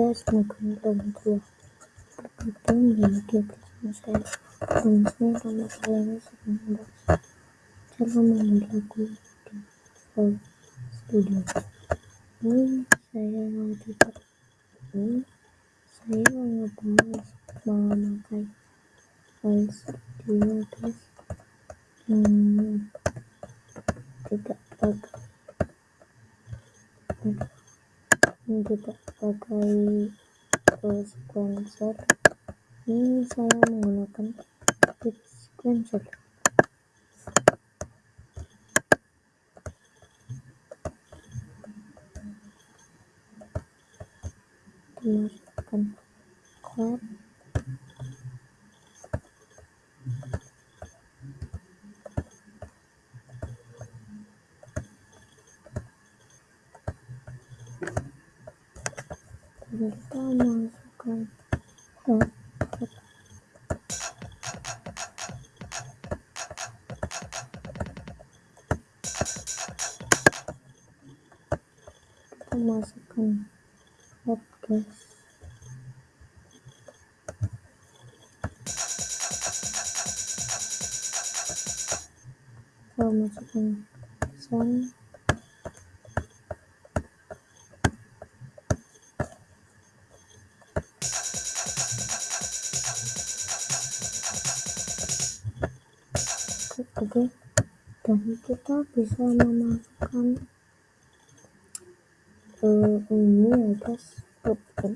guys, semoga warahmatullahi wabarakatuh Balik bersama saya Dan saya sama saya ini sedang membahas Cara membuat lagu di Soul Studio Ini saya mau coba Ini saya mau ngebahas memakai Soul Studio guys hmm, Tidak pakai tidak pakai uh, sequencer ini saya menggunakan bit sequencer dimasukkan kita masukkan hot kita masukkan guys kita masukkan sound oke dan kita bisa memasukkan uh, ini ya guys bukan.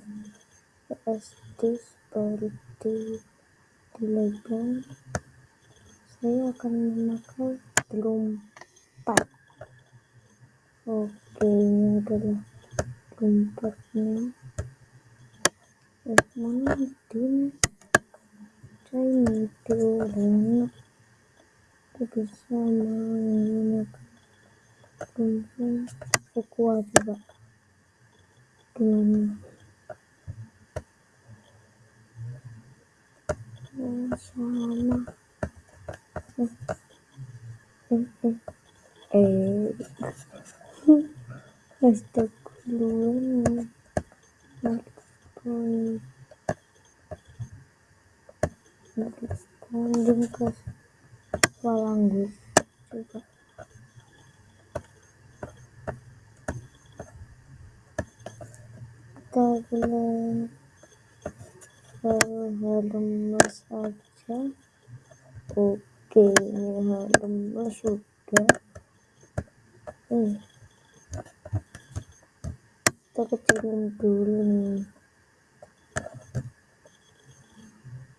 PSD seperti legend saya akan memakai pad oke ini adalah drum padnya eh mana ini saya ini dulu kita bisa menggunakan kumpul Aqua coba dengan oh, sama eh kita belum lemes aja oke lemes sudah. Eh. Kita kecilin dulu nih.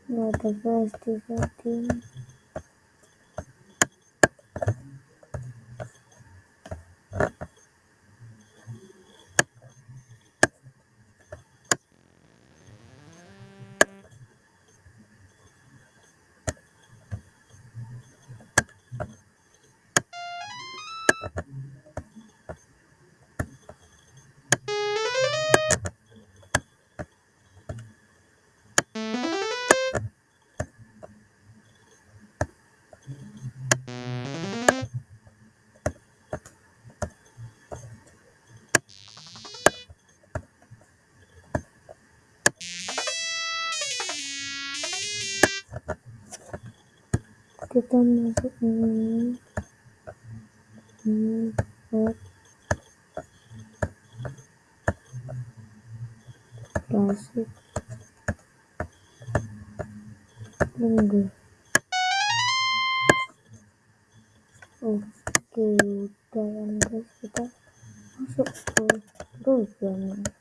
Nggak ada pasti setting kita masuk ini. Ini buat klasik tunggu. Oke udah yang kita masuk ke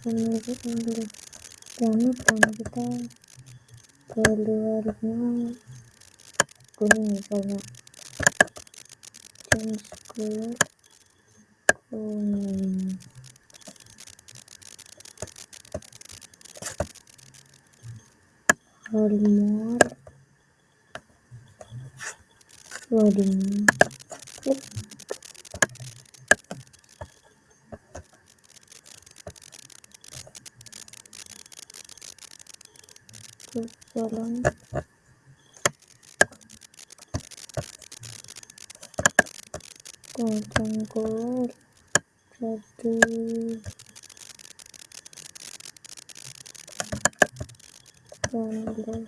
penunjukan dulu jangan lupa kita keluarnya kuning misalnya change color kuning loading ke jalan kacang jadi jangan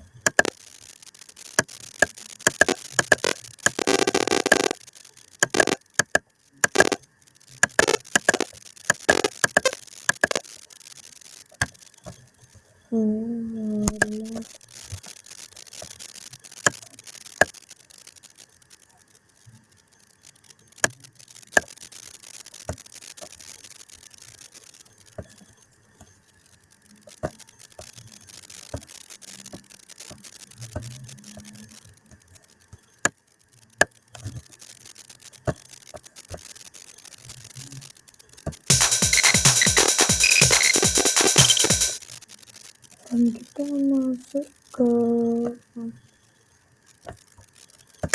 dan kita masuk ke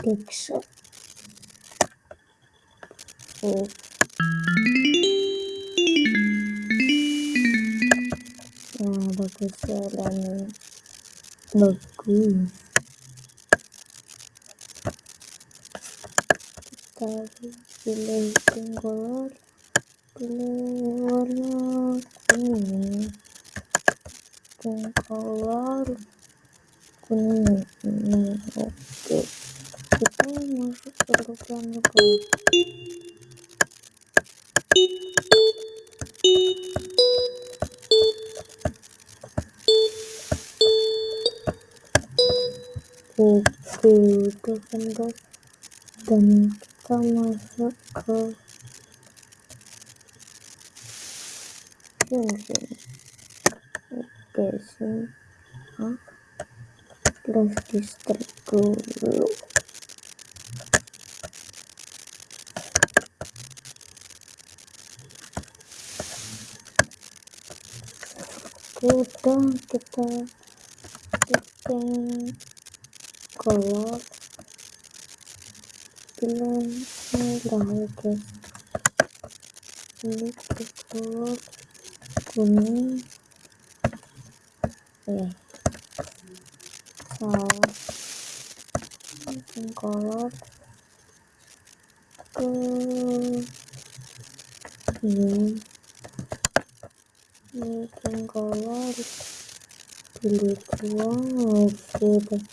Dexo oh. nah bagus jalannya bagus. Kita pilih color pilih warna kuning dan color kuning ini oke kita masuk ke depan guys oke udah kan dan kita masuk ke sini oke ah terus distrik dulu udah kita color pilih merah guys ini color kuning eh salah setting color ke ini setting color pilih oke deh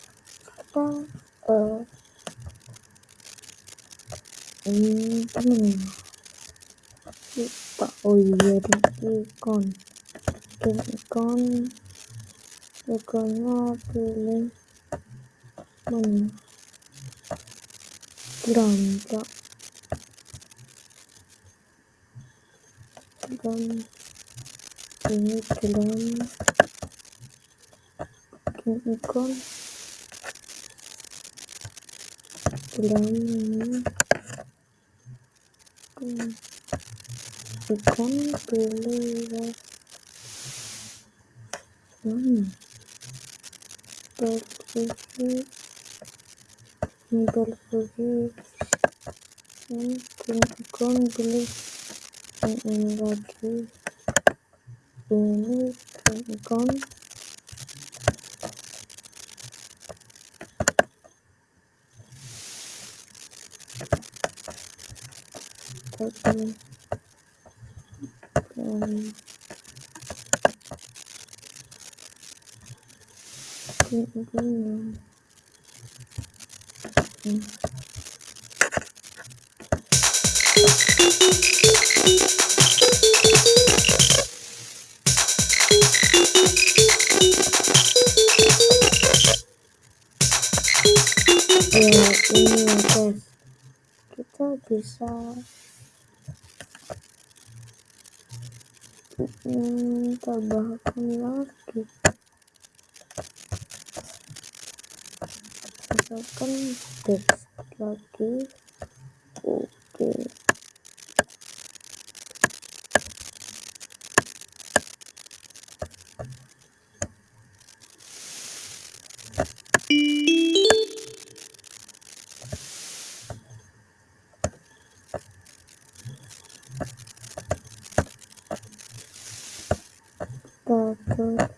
kita uh, ini lupa oh iya di ikon ikon ikonnya pilih mana beranjak dan ini dalam ikon dalam ini ikon pilih mana posisi dan ikon pilih ini lagi ini ikon tapi dan ini hmm. Ini guys kita bisa hmm, tambahkan lagi misalkan teks lagi oke Takut oke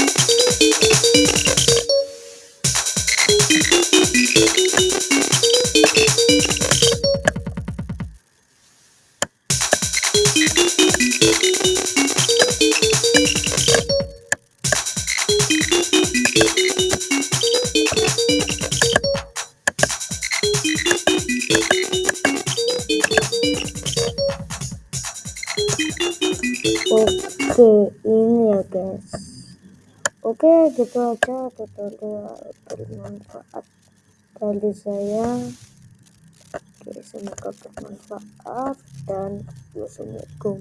Oke, ini ya guys. Oke, gitu aja tutorial bermanfaat dari saya. Oke, semoga bermanfaat dan wassalamualaikum.